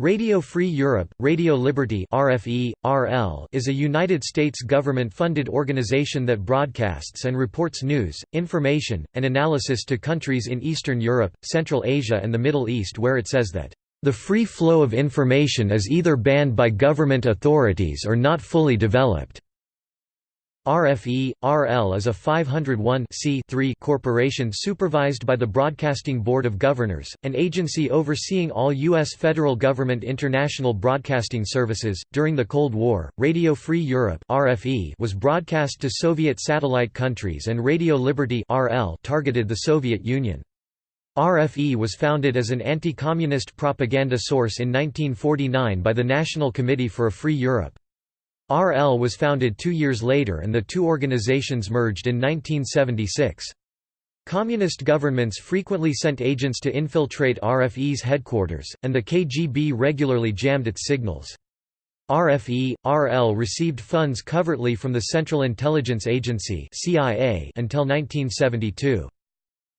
Radio Free Europe, Radio Liberty RFE, RL is a United States government-funded organization that broadcasts and reports news, information, and analysis to countries in Eastern Europe, Central Asia and the Middle East where it says that, "...the free flow of information is either banned by government authorities or not fully developed." RFE, RL is a 501 corporation supervised by the Broadcasting Board of Governors, an agency overseeing all U.S. federal government international broadcasting services. During the Cold War, Radio Free Europe (RFE) was broadcast to Soviet satellite countries, and Radio Liberty (RL) targeted the Soviet Union. RFE was founded as an anti-communist propaganda source in 1949 by the National Committee for a Free Europe. RL was founded two years later and the two organizations merged in 1976. Communist governments frequently sent agents to infiltrate RFE's headquarters, and the KGB regularly jammed its signals. RFE, RL received funds covertly from the Central Intelligence Agency until 1972.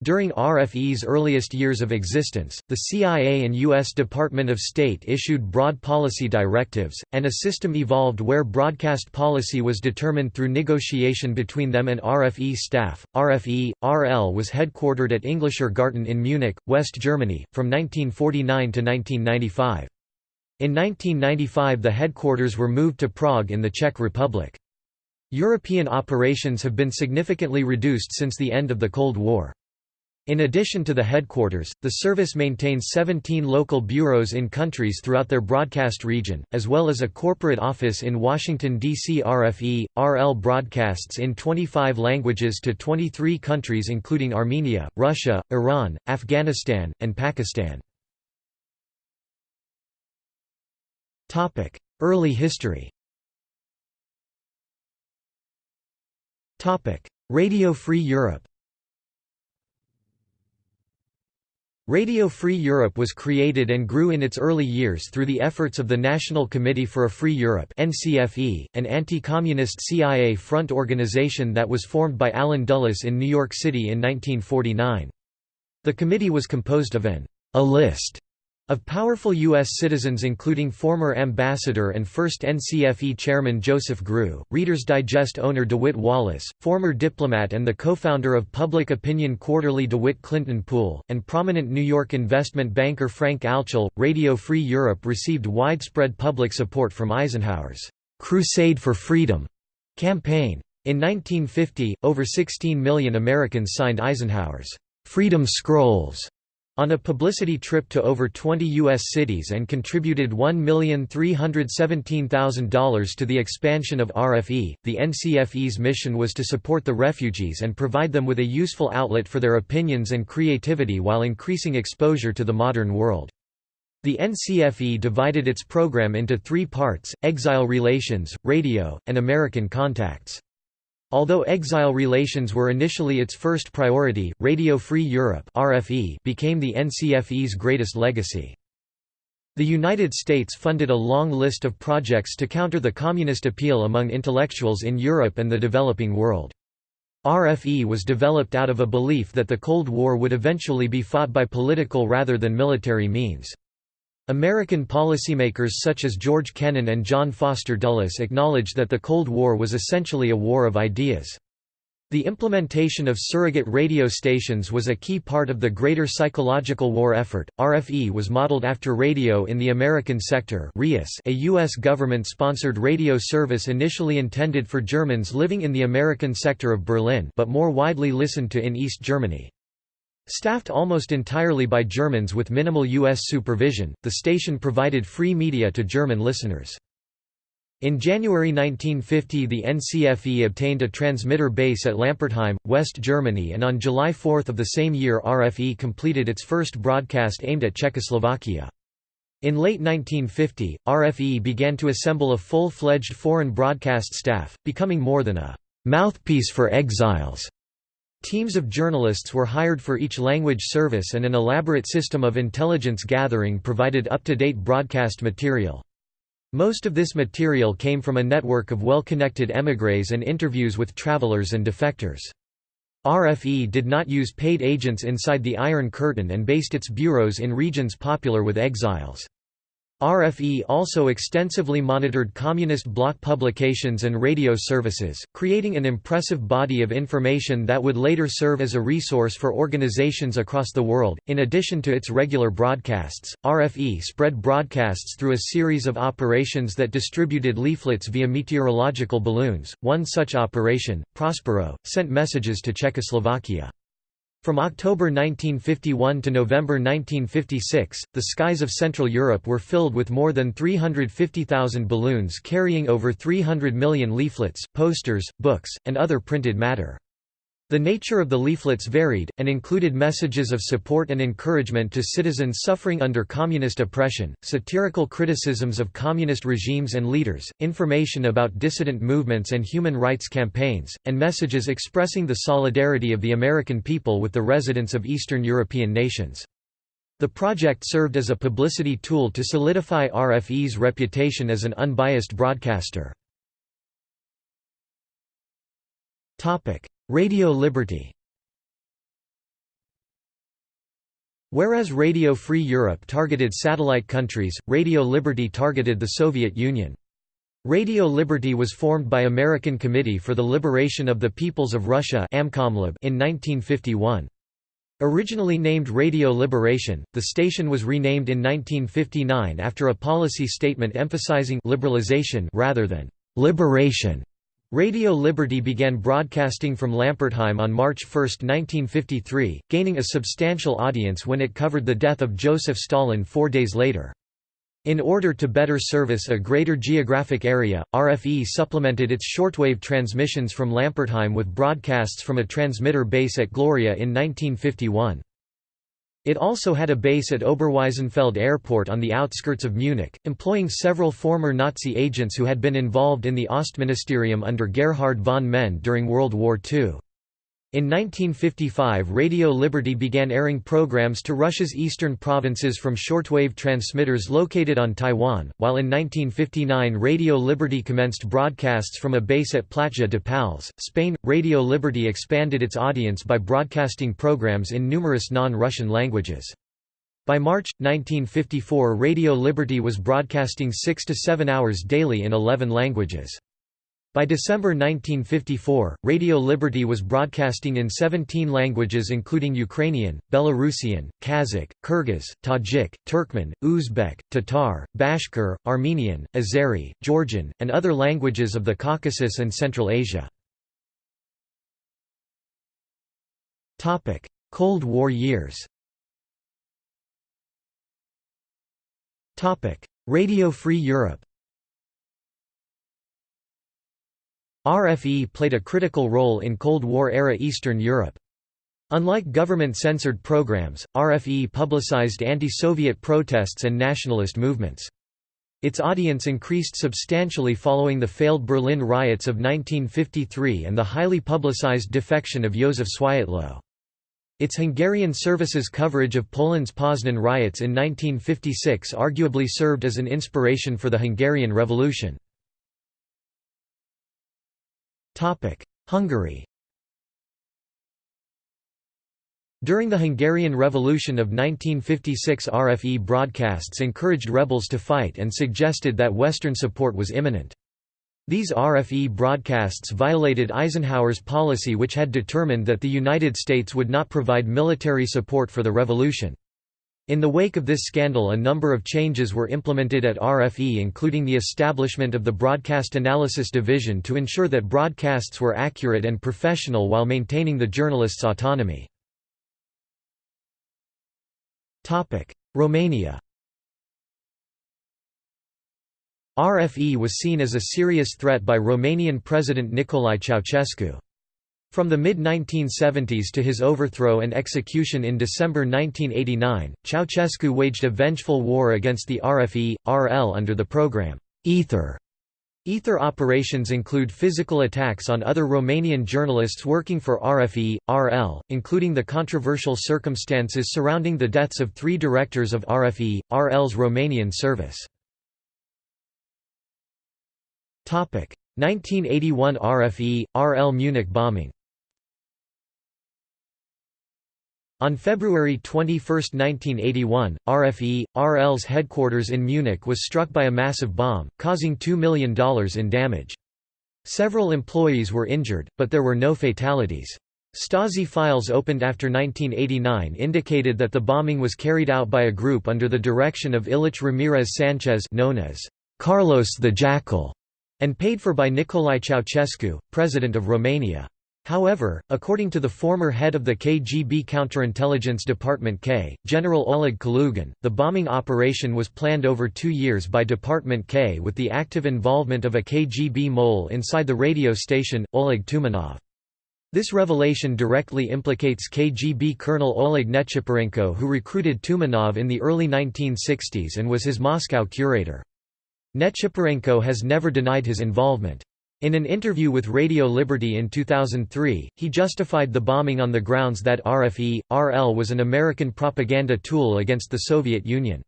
During RFE's earliest years of existence, the CIA and U.S. Department of State issued broad policy directives, and a system evolved where broadcast policy was determined through negotiation between them and RFE staff. RFE, RL was headquartered at Englischer Garten in Munich, West Germany, from 1949 to 1995. In 1995 the headquarters were moved to Prague in the Czech Republic. European operations have been significantly reduced since the end of the Cold War. In addition to the headquarters, the service maintains 17 local bureaus in countries throughout their broadcast region, as well as a corporate office in Washington, D.C. RFE, RL broadcasts in 25 languages to 23 countries including Armenia, Russia, Iran, Afghanistan, and Pakistan. Early history Radio Free Europe Radio Free Europe was created and grew in its early years through the efforts of the National Committee for a Free Europe NCFE, an anti-communist CIA front organization that was formed by Allen Dulles in New York City in 1949. The committee was composed of an a list of powerful U.S. citizens including former ambassador and first NCFE chairman Joseph Grew, Reader's Digest owner DeWitt Wallace, former diplomat and the co-founder of public opinion quarterly DeWitt Clinton Poole, and prominent New York investment banker Frank Altschul, Radio Free Europe received widespread public support from Eisenhower's «Crusade for Freedom» campaign. In 1950, over 16 million Americans signed Eisenhower's «Freedom Scrolls» on a publicity trip to over 20 U.S. cities and contributed $1,317,000 to the expansion of RFE. The NCFE's mission was to support the refugees and provide them with a useful outlet for their opinions and creativity while increasing exposure to the modern world. The NCFE divided its program into three parts, exile relations, radio, and American contacts. Although exile relations were initially its first priority, Radio Free Europe (RFE) became the NCFE's greatest legacy. The United States funded a long list of projects to counter the communist appeal among intellectuals in Europe and the developing world. RFE was developed out of a belief that the Cold War would eventually be fought by political rather than military means. American policymakers such as George Kennan and John Foster Dulles acknowledged that the Cold War was essentially a war of ideas. The implementation of surrogate radio stations was a key part of the greater psychological war effort. RFE was modeled after Radio in the American Sector, a U.S. government-sponsored radio service initially intended for Germans living in the American sector of Berlin, but more widely listened to in East Germany. Staffed almost entirely by Germans with minimal U.S. supervision, the station provided free media to German listeners. In January 1950 the NCFE obtained a transmitter base at Lampertheim, West Germany and on July 4 of the same year RFE completed its first broadcast aimed at Czechoslovakia. In late 1950, RFE began to assemble a full-fledged foreign broadcast staff, becoming more than a «mouthpiece for exiles» Teams of journalists were hired for each language service and an elaborate system of intelligence gathering provided up-to-date broadcast material. Most of this material came from a network of well-connected émigrés and interviews with travelers and defectors. RFE did not use paid agents inside the Iron Curtain and based its bureaus in regions popular with exiles. RFE also extensively monitored communist bloc publications and radio services, creating an impressive body of information that would later serve as a resource for organizations across the world. In addition to its regular broadcasts, RFE spread broadcasts through a series of operations that distributed leaflets via meteorological balloons. One such operation, Prospero, sent messages to Czechoslovakia. From October 1951 to November 1956, the skies of Central Europe were filled with more than 350,000 balloons carrying over 300 million leaflets, posters, books, and other printed matter. The nature of the leaflets varied, and included messages of support and encouragement to citizens suffering under communist oppression, satirical criticisms of communist regimes and leaders, information about dissident movements and human rights campaigns, and messages expressing the solidarity of the American people with the residents of Eastern European nations. The project served as a publicity tool to solidify RFE's reputation as an unbiased broadcaster. Radio Liberty Whereas Radio Free Europe targeted satellite countries, Radio Liberty targeted the Soviet Union. Radio Liberty was formed by American Committee for the Liberation of the Peoples of Russia in 1951. Originally named Radio Liberation, the station was renamed in 1959 after a policy statement emphasizing liberalization rather than liberation. Radio Liberty began broadcasting from Lampertheim on March 1, 1953, gaining a substantial audience when it covered the death of Joseph Stalin four days later. In order to better service a greater geographic area, RFE supplemented its shortwave transmissions from Lampertheim with broadcasts from a transmitter base at Gloria in 1951. It also had a base at Oberweisenfeld Airport on the outskirts of Munich, employing several former Nazi agents who had been involved in the Ostministerium under Gerhard von Mend during World War II. In 1955 Radio Liberty began airing programs to Russia's eastern provinces from shortwave transmitters located on Taiwan, while in 1959 Radio Liberty commenced broadcasts from a base at Platja de Pals, Spain. Radio Liberty expanded its audience by broadcasting programs in numerous non-Russian languages. By March, 1954 Radio Liberty was broadcasting 6 to 7 hours daily in 11 languages. By December 1954, Radio Liberty was broadcasting in 17 languages including Ukrainian, Belarusian, Kazakh, Kyrgyz, Tajik, Turkmen, Uzbek, Tatar, Bashkir, Armenian, Azeri, Georgian, and other languages of the Caucasus and Central Asia. Cold War years Radio Free Europe RFE played a critical role in Cold War-era Eastern Europe. Unlike government-censored programs, RFE publicized anti-Soviet protests and nationalist movements. Its audience increased substantially following the failed Berlin riots of 1953 and the highly publicized defection of Józef Swiatlow. Its Hungarian services coverage of Poland's Poznan riots in 1956 arguably served as an inspiration for the Hungarian Revolution. Hungary During the Hungarian Revolution of 1956 RFE broadcasts encouraged rebels to fight and suggested that Western support was imminent. These RFE broadcasts violated Eisenhower's policy which had determined that the United States would not provide military support for the revolution. In the wake of this scandal a number of changes were implemented at RFE including the establishment of the Broadcast Analysis Division to ensure that broadcasts were accurate and professional while maintaining the journalists' autonomy. Romania RFE was seen as a serious threat by Romanian President Nicolae Ceausescu. From the mid-1970s to his overthrow and execution in December 1989, Ceausescu waged a vengeful war against the RFE, RL under the program, Ether. Ether operations include physical attacks on other Romanian journalists working for RFE, RL, including the controversial circumstances surrounding the deaths of three directors of RFE, RL's Romanian service. 1981 RFE, RL Munich bombing On February 21, 1981, RFE, RL's headquarters in Munich was struck by a massive bomb, causing $2 million in damage. Several employees were injured, but there were no fatalities. Stasi files opened after 1989 indicated that the bombing was carried out by a group under the direction of Ilich Ramirez Sanchez known as Carlos the Jackal, and paid for by Nicolae Ceausescu, president of Romania. However, according to the former head of the KGB counterintelligence department K, General Oleg Kalugin, the bombing operation was planned over two years by Department K with the active involvement of a KGB mole inside the radio station, Oleg Tumanov. This revelation directly implicates KGB Colonel Oleg Nechiporenko who recruited Tumanov in the early 1960s and was his Moscow curator. Nechiporenko has never denied his involvement. In an interview with Radio Liberty in 2003, he justified the bombing on the grounds that RFE, RL was an American propaganda tool against the Soviet Union.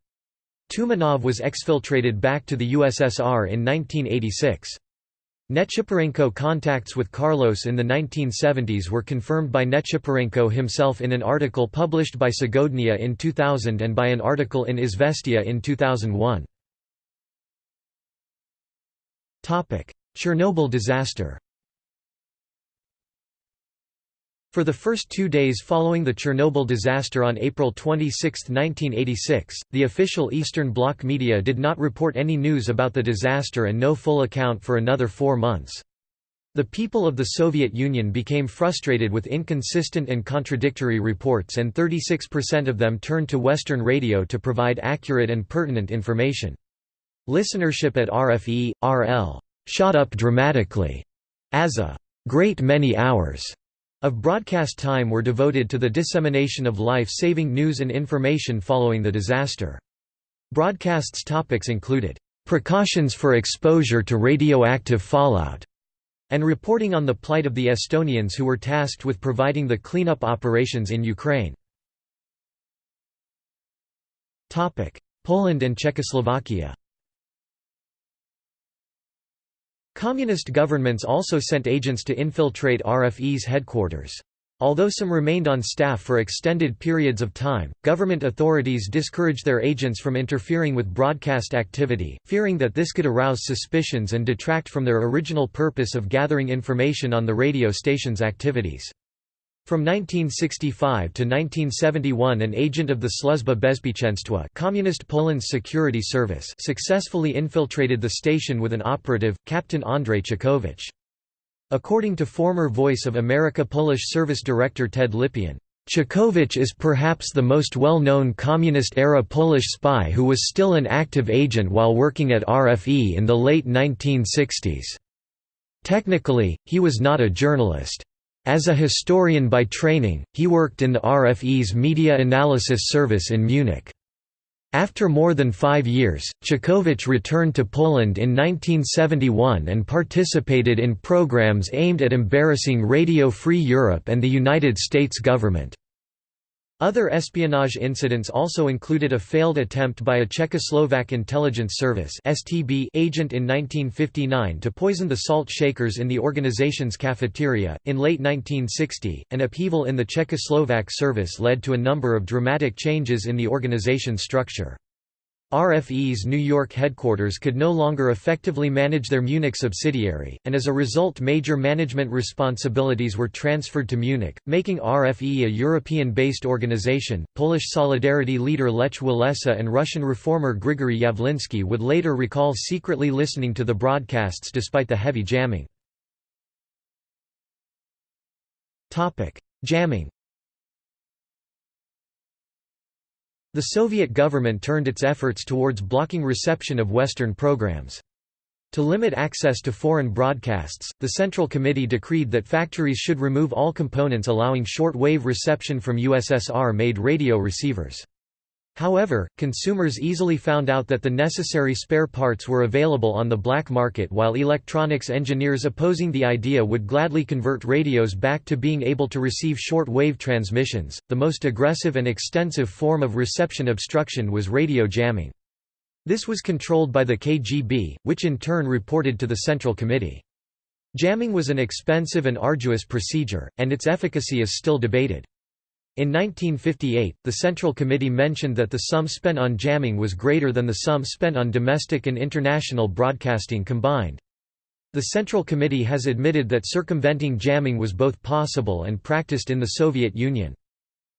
Tumanov was exfiltrated back to the USSR in 1986. Nechiporenko contacts with Carlos in the 1970s were confirmed by Nechiporenko himself in an article published by Segodnya in 2000 and by an article in Izvestia in 2001. Chernobyl disaster For the first two days following the Chernobyl disaster on April 26, 1986, the official Eastern Bloc media did not report any news about the disaster and no full account for another four months. The people of the Soviet Union became frustrated with inconsistent and contradictory reports and 36% of them turned to Western radio to provide accurate and pertinent information. Listenership at RFE, RL shot up dramatically, as a great many hours of broadcast time were devoted to the dissemination of life-saving news and information following the disaster. Broadcast's topics included, "...precautions for exposure to radioactive fallout", and reporting on the plight of the Estonians who were tasked with providing the cleanup operations in Ukraine. Poland and Czechoslovakia Communist governments also sent agents to infiltrate RFE's headquarters. Although some remained on staff for extended periods of time, government authorities discouraged their agents from interfering with broadcast activity, fearing that this could arouse suspicions and detract from their original purpose of gathering information on the radio station's activities. From 1965 to 1971 an agent of the Sluzba Bezpieczeństwa Communist Poland's security service successfully infiltrated the station with an operative, Captain Andrzej Czechowicz. According to former Voice of America Polish service director Ted Lipien, Czechowicz is perhaps the most well-known communist-era Polish spy who was still an active agent while working at RFE in the late 1960s. Technically, he was not a journalist. As a historian by training, he worked in the RFE's Media Analysis Service in Munich. After more than five years, Czechowicz returned to Poland in 1971 and participated in programs aimed at embarrassing Radio Free Europe and the United States government. Other espionage incidents also included a failed attempt by a Czechoslovak intelligence service (STB) agent in 1959 to poison the salt shakers in the organization's cafeteria. In late 1960, an upheaval in the Czechoslovak service led to a number of dramatic changes in the organization's structure. RFE's New York headquarters could no longer effectively manage their Munich subsidiary, and as a result major management responsibilities were transferred to Munich, making RFE a European-based organization. Polish Solidarity leader Lech Walesa and Russian reformer Grigory Yavlinsky would later recall secretly listening to the broadcasts despite the heavy jamming. Jamming The Soviet government turned its efforts towards blocking reception of Western programs. To limit access to foreign broadcasts, the Central Committee decreed that factories should remove all components allowing short-wave reception from USSR-made radio receivers. However, consumers easily found out that the necessary spare parts were available on the black market while electronics engineers opposing the idea would gladly convert radios back to being able to receive short-wave transmissions. The most aggressive and extensive form of reception obstruction was radio jamming. This was controlled by the KGB, which in turn reported to the Central Committee. Jamming was an expensive and arduous procedure, and its efficacy is still debated. In 1958, the Central Committee mentioned that the sum spent on jamming was greater than the sum spent on domestic and international broadcasting combined. The Central Committee has admitted that circumventing jamming was both possible and practiced in the Soviet Union.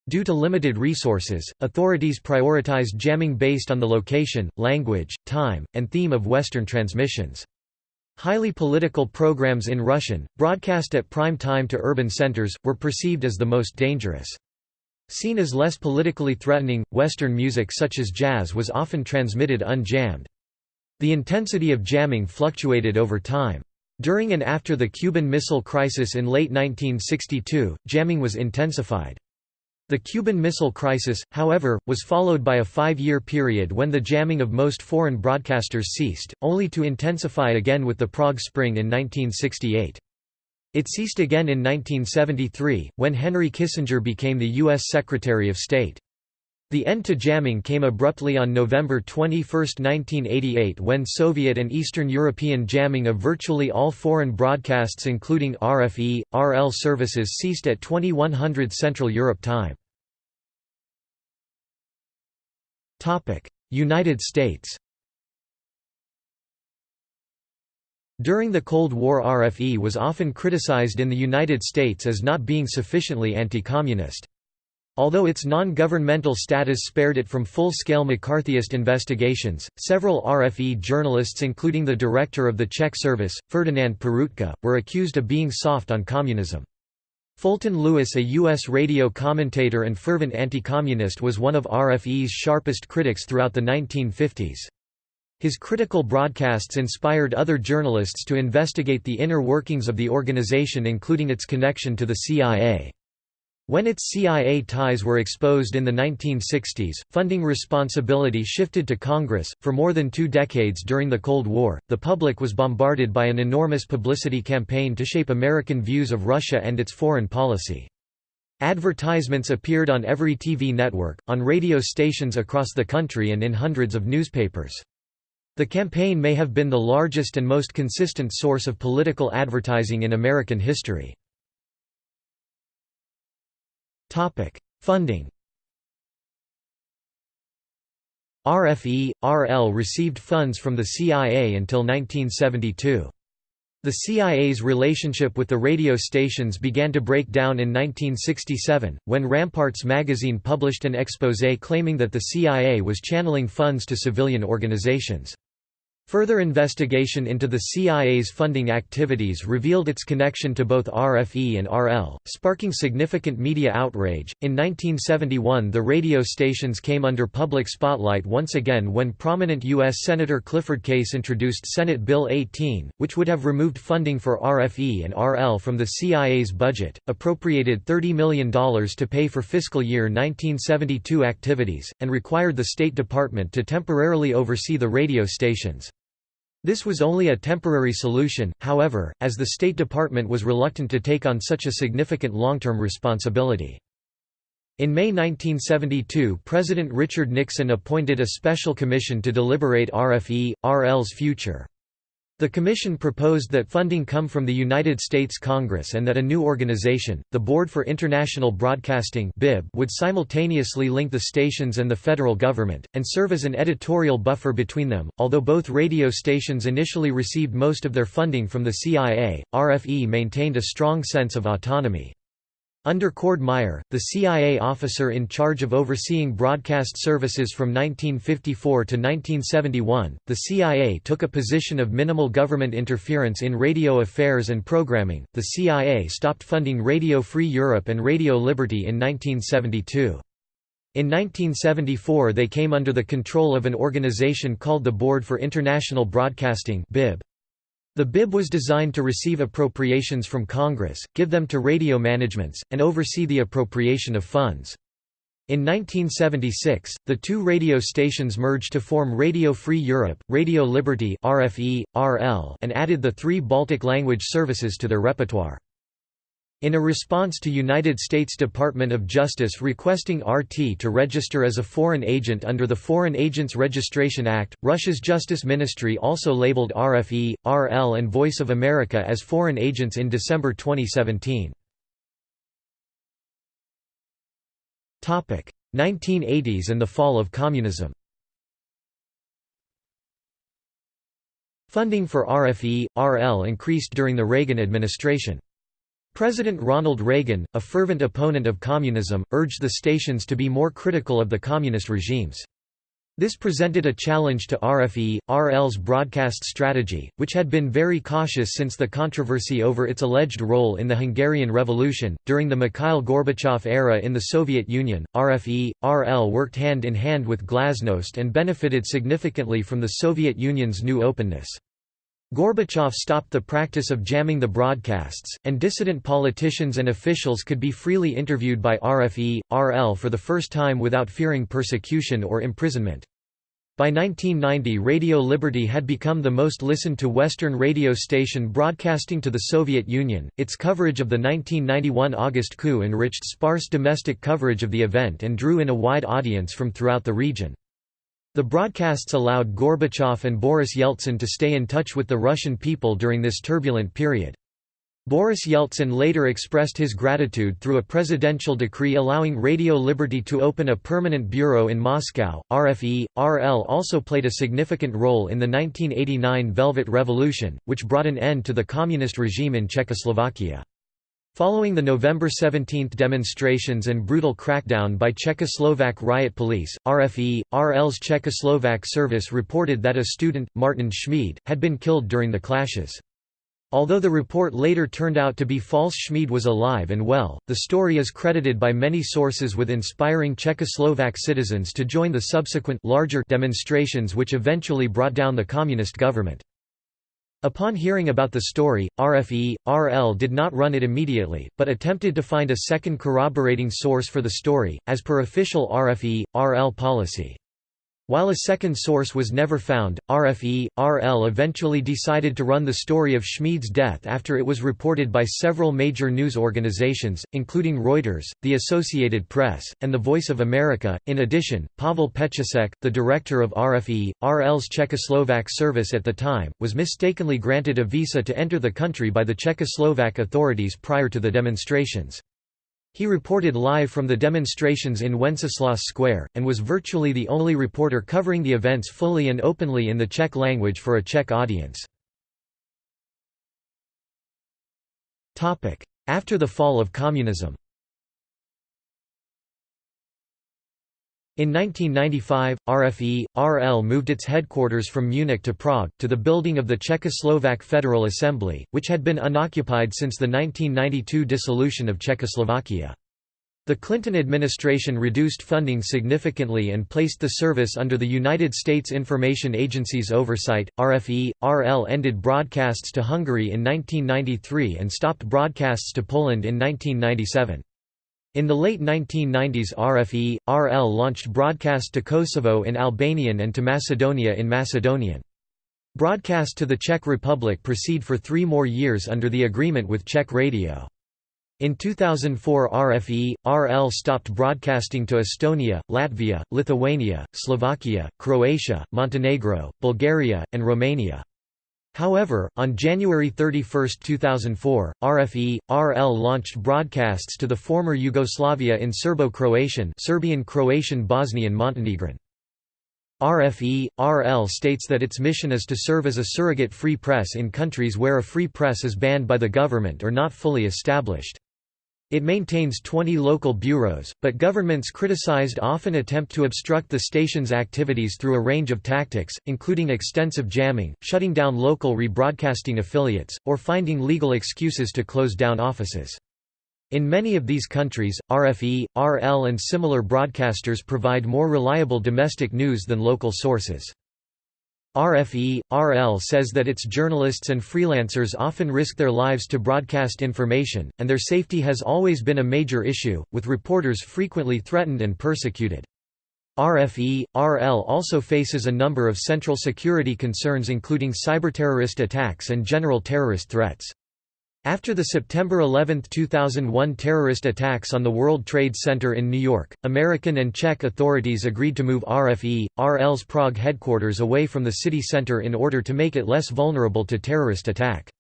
Due to limited resources, authorities prioritized jamming based on the location, language, time, and theme of Western transmissions. Highly political programs in Russian, broadcast at prime time to urban centers, were perceived as the most dangerous. Seen as less politically threatening, Western music such as jazz was often transmitted unjammed. The intensity of jamming fluctuated over time. During and after the Cuban Missile Crisis in late 1962, jamming was intensified. The Cuban Missile Crisis, however, was followed by a five-year period when the jamming of most foreign broadcasters ceased, only to intensify again with the Prague Spring in 1968. It ceased again in 1973, when Henry Kissinger became the U.S. Secretary of State. The end to jamming came abruptly on November 21, 1988 when Soviet and Eastern European jamming of virtually all foreign broadcasts including RFE, RL services ceased at 2100 Central Europe time. United States During the Cold War RFE was often criticized in the United States as not being sufficiently anti-communist. Although its non-governmental status spared it from full-scale McCarthyist investigations, several RFE journalists including the director of the Czech service, Ferdinand Peroutka, were accused of being soft on communism. Fulton Lewis a U.S. radio commentator and fervent anti-communist was one of RFE's sharpest critics throughout the 1950s. His critical broadcasts inspired other journalists to investigate the inner workings of the organization including its connection to the CIA. When its CIA ties were exposed in the 1960s, funding responsibility shifted to Congress. For more than two decades during the Cold War, the public was bombarded by an enormous publicity campaign to shape American views of Russia and its foreign policy. Advertisements appeared on every TV network, on radio stations across the country and in hundreds of newspapers. The campaign may have been the largest and most consistent source of political advertising in American history. Funding RFE, RL received funds from the CIA until 1972. The CIA's relationship with the radio stations began to break down in 1967, when Ramparts magazine published an exposé claiming that the CIA was channeling funds to civilian organizations. Further investigation into the CIA's funding activities revealed its connection to both RFE and RL, sparking significant media outrage. In 1971, the radio stations came under public spotlight once again when prominent U.S. Senator Clifford Case introduced Senate Bill 18, which would have removed funding for RFE and RL from the CIA's budget, appropriated $30 million to pay for fiscal year 1972 activities, and required the State Department to temporarily oversee the radio stations. This was only a temporary solution, however, as the State Department was reluctant to take on such a significant long-term responsibility. In May 1972 President Richard Nixon appointed a special commission to deliberate RFE, RL's future. The Commission proposed that funding come from the United States Congress and that a new organization, the Board for International Broadcasting would simultaneously link the stations and the federal government, and serve as an editorial buffer between them. Although both radio stations initially received most of their funding from the CIA, RFE maintained a strong sense of autonomy. Under Cord Meyer, the CIA officer in charge of overseeing broadcast services from 1954 to 1971, the CIA took a position of minimal government interference in radio affairs and programming. The CIA stopped funding Radio Free Europe and Radio Liberty in 1972. In 1974 they came under the control of an organization called the Board for International Broadcasting BIB. The BIB was designed to receive appropriations from Congress, give them to radio managements, and oversee the appropriation of funds. In 1976, the two radio stations merged to form Radio Free Europe, Radio Liberty RFE, RL, and added the three Baltic language services to their repertoire. In a response to United States Department of Justice requesting RT to register as a foreign agent under the Foreign Agents Registration Act, Russia's Justice Ministry also labeled RFE, RL and Voice of America as foreign agents in December 2017. 1980s and the fall of communism Funding for RFE, RL increased during the Reagan administration. President Ronald Reagan, a fervent opponent of communism, urged the stations to be more critical of the communist regimes. This presented a challenge to RFE, RL's broadcast strategy, which had been very cautious since the controversy over its alleged role in the Hungarian Revolution. During the Mikhail Gorbachev era in the Soviet Union, RFE, RL worked hand in hand with Glasnost and benefited significantly from the Soviet Union's new openness. Gorbachev stopped the practice of jamming the broadcasts, and dissident politicians and officials could be freely interviewed by RFE, RL for the first time without fearing persecution or imprisonment. By 1990 Radio Liberty had become the most listened to Western radio station broadcasting to the Soviet Union. Its coverage of the 1991 August coup enriched sparse domestic coverage of the event and drew in a wide audience from throughout the region. The broadcasts allowed Gorbachev and Boris Yeltsin to stay in touch with the Russian people during this turbulent period. Boris Yeltsin later expressed his gratitude through a presidential decree allowing Radio Liberty to open a permanent bureau in Moscow. RFE, RL also played a significant role in the 1989 Velvet Revolution, which brought an end to the communist regime in Czechoslovakia. Following the November 17 demonstrations and brutal crackdown by Czechoslovak riot police, RFE, RL's Czechoslovak service reported that a student, Martin Schmid, had been killed during the clashes. Although the report later turned out to be false Schmid was alive and well, the story is credited by many sources with inspiring Czechoslovak citizens to join the subsequent larger demonstrations which eventually brought down the communist government. Upon hearing about the story, RFE, RL did not run it immediately, but attempted to find a second corroborating source for the story, as per official RFE, RL policy. While a second source was never found, RFE, RL eventually decided to run the story of Schmid's death after it was reported by several major news organizations, including Reuters, the Associated Press, and The Voice of America. In addition, Pavel Pecháček, the director of RFE, RL's Czechoslovak service at the time, was mistakenly granted a visa to enter the country by the Czechoslovak authorities prior to the demonstrations. He reported live from the demonstrations in Wenceslas Square, and was virtually the only reporter covering the events fully and openly in the Czech language for a Czech audience. After the fall of communism In 1995, RFE, RL moved its headquarters from Munich to Prague, to the building of the Czechoslovak Federal Assembly, which had been unoccupied since the 1992 dissolution of Czechoslovakia. The Clinton administration reduced funding significantly and placed the service under the United States Information Agency's oversight. RFE, RL ended broadcasts to Hungary in 1993 and stopped broadcasts to Poland in 1997. In the late 1990s RFE, RL launched broadcast to Kosovo in Albanian and to Macedonia in Macedonian. Broadcast to the Czech Republic proceed for three more years under the agreement with Czech Radio. In 2004 RFE, RL stopped broadcasting to Estonia, Latvia, Lithuania, Slovakia, Croatia, Montenegro, Bulgaria, and Romania. However, on January 31, 2004, RFE, RL launched broadcasts to the former Yugoslavia in Serbo-Croatian Serbian-Croatian Bosnian Montenegrin. RFE, RL states that its mission is to serve as a surrogate free press in countries where a free press is banned by the government or not fully established. It maintains 20 local bureaus, but governments criticized often attempt to obstruct the station's activities through a range of tactics, including extensive jamming, shutting down local rebroadcasting affiliates, or finding legal excuses to close down offices. In many of these countries, RFE, RL and similar broadcasters provide more reliable domestic news than local sources. RFE, RL says that its journalists and freelancers often risk their lives to broadcast information, and their safety has always been a major issue, with reporters frequently threatened and persecuted. RFE, RL also faces a number of central security concerns including cyberterrorist attacks and general terrorist threats. After the September 11, 2001 terrorist attacks on the World Trade Center in New York, American and Czech authorities agreed to move RFE, RL's Prague headquarters away from the city center in order to make it less vulnerable to terrorist attack.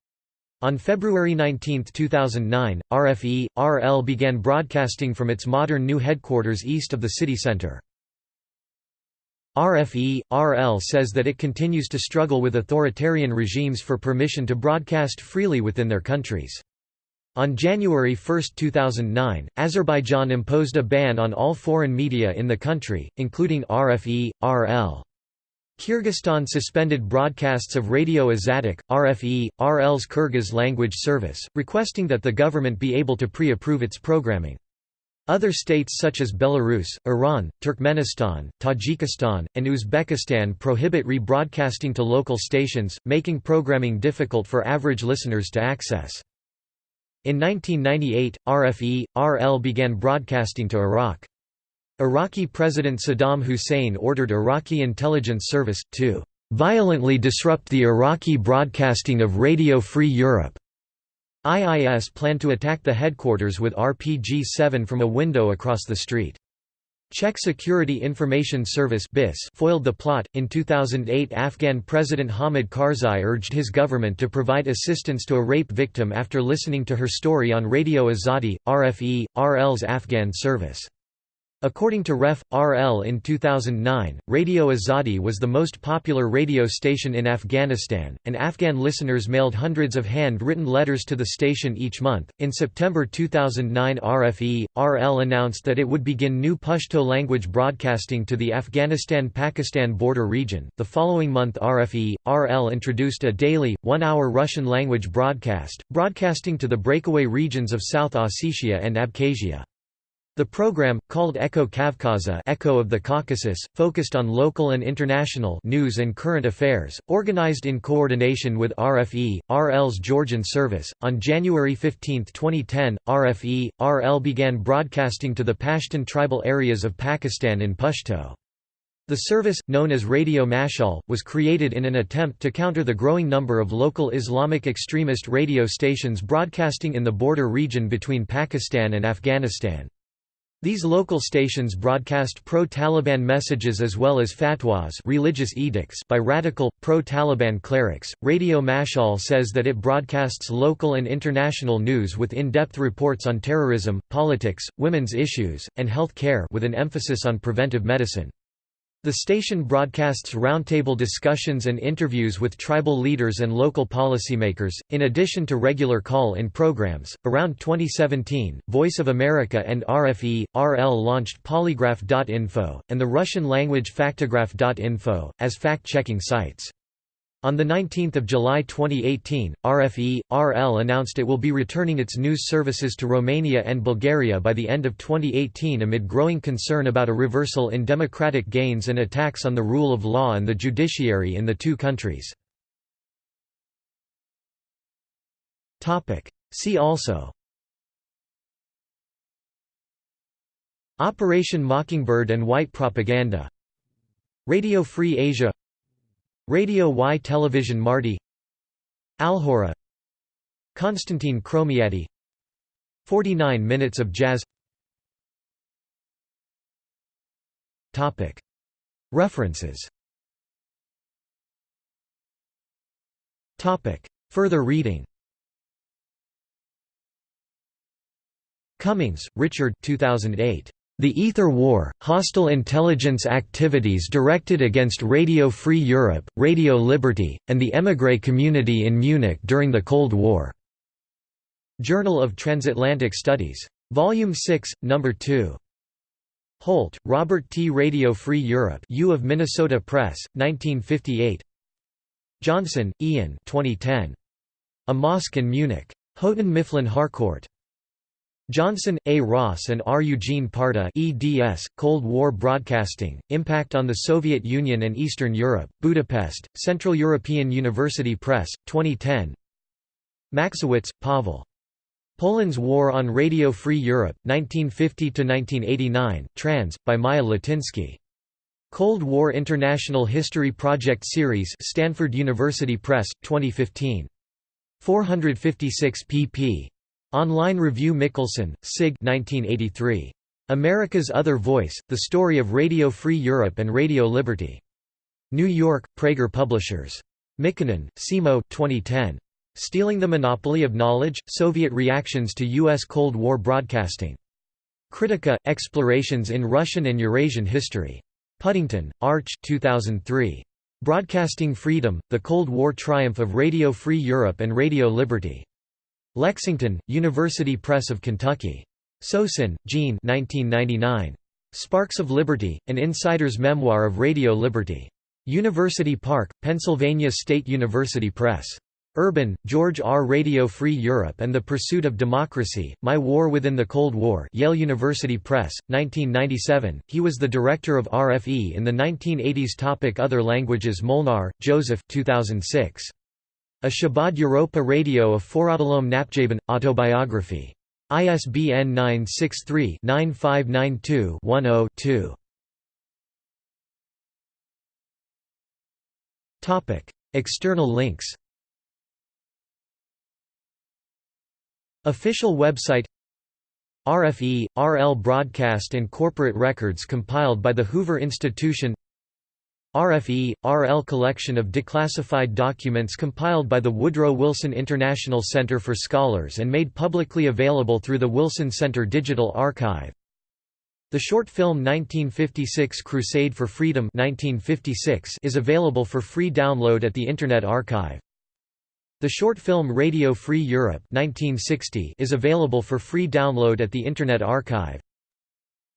On February 19, 2009, RFE, RL began broadcasting from its modern new headquarters east of the city center. RFE, RL says that it continues to struggle with authoritarian regimes for permission to broadcast freely within their countries. On January 1, 2009, Azerbaijan imposed a ban on all foreign media in the country, including RFE, RL. Kyrgyzstan suspended broadcasts of Radio Azattyk, RFE, RL's Kyrgyz language service, requesting that the government be able to pre-approve its programming. Other states such as Belarus, Iran, Turkmenistan, Tajikistan, and Uzbekistan prohibit rebroadcasting to local stations, making programming difficult for average listeners to access. In 1998, RFE, RL began broadcasting to Iraq. Iraqi President Saddam Hussein ordered Iraqi intelligence service, to "...violently disrupt the Iraqi broadcasting of Radio Free Europe." IIS planned to attack the headquarters with RPG-7 from a window across the street. Czech Security Information Service BIS foiled the plot. In 2008, Afghan President Hamid Karzai urged his government to provide assistance to a rape victim after listening to her story on Radio Azadi, RFE, RL's Afghan service. According to Ref. RL in 2009, Radio Azadi was the most popular radio station in Afghanistan, and Afghan listeners mailed hundreds of hand-written letters to the station each month. In September 2009, RFE RL announced that it would begin new Pashto language broadcasting to the Afghanistan-Pakistan border region. The following month, RFE RL introduced a daily, one-hour Russian language broadcast, broadcasting to the breakaway regions of South Ossetia and Abkhazia. The program, called Echo Kavkaza Echo of the Caucasus, focused on local and international news and current affairs, organized in coordination with RFE, RL's Georgian service. On January 15, 2010, RFE, RL began broadcasting to the Pashtun tribal areas of Pakistan in Pashto. The service, known as Radio Mashaal, was created in an attempt to counter the growing number of local Islamic extremist radio stations broadcasting in the border region between Pakistan and Afghanistan. These local stations broadcast pro-Taliban messages as well as fatwas religious edicts by radical, pro-Taliban clerics. Radio Mashaal says that it broadcasts local and international news with in-depth reports on terrorism, politics, women's issues, and health care with an emphasis on preventive medicine. The station broadcasts roundtable discussions and interviews with tribal leaders and local policymakers, in addition to regular call-in programs. Around 2017, Voice of America and RFE, RL launched Polygraph.info, and the Russian-language Factograph.info, as fact-checking sites. On 19 July 2018, RFE, RL announced it will be returning its news services to Romania and Bulgaria by the end of 2018 amid growing concern about a reversal in democratic gains and attacks on the rule of law and the judiciary in the two countries. See also Operation Mockingbird and White Propaganda Radio Free Asia Radio Y Television Marti Alhurra Konstantin Kromiadi 49 Minutes of Jazz. References. Further reading. Cummings, Richard 2008. The Ether War, hostile intelligence activities directed against Radio Free Europe, Radio Liberty, and the émigré community in Munich during the Cold War. Journal of Transatlantic Studies. Volume 6, No. 2. Holt, Robert T. Radio Free Europe U of Minnesota Press, 1958 Johnson, Ian 2010. A Mosque in Munich. Houghton Mifflin Harcourt. Johnson, A. Ross and R. Eugene Parta eds, Cold War Broadcasting, Impact on the Soviet Union and Eastern Europe, Budapest, Central European University Press, 2010 Machcewicz, Pavel. Poland's War on Radio Free Europe, 1950–1989, trans, by Maya Latynski. Cold War International History Project Series Stanford University Press, 2015. 456 pp. Online Review Mickelson, Sig 1983. America's Other Voice, The Story of Radio Free Europe and Radio Liberty. New York, Praeger Publishers. Mikkonen, Simo 2010. Stealing the Monopoly of Knowledge, Soviet Reactions to U.S. Cold War Broadcasting. Kritika, Explorations in Russian and Eurasian History. Puddington, Arch 2003. Broadcasting Freedom, The Cold War Triumph of Radio Free Europe and Radio Liberty. Lexington, University Press of Kentucky. Sosin, Gene 1999. Sparks of Liberty, An Insider's Memoir of Radio Liberty. University Park, Pennsylvania State University Press. Urban, George R. Radio Free Europe and the Pursuit of Democracy, My War Within the Cold War Yale University Press, 1997. He was the director of RFE in the 1980s Topic Other languages Molnar, Joseph 2006. A Szabad Európa Rádió a forradalom napjaiban, Autobiography. ISBN 963-9592-10-2. External links Official website RFE, RL broadcast and corporate records compiled by the Hoover Institution RFE, RL collection of declassified documents compiled by the Woodrow Wilson International Center for Scholars and made publicly available through the Wilson Center Digital Archive the short film 1956 Crusade for Freedom 1956 is available for free download at the Internet Archive. The short film Radio Free Europe 1960 is available for free download at the Internet Archive.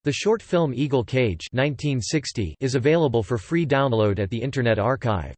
The short film Eagle Cage 1960 is available for free download at the Internet Archive.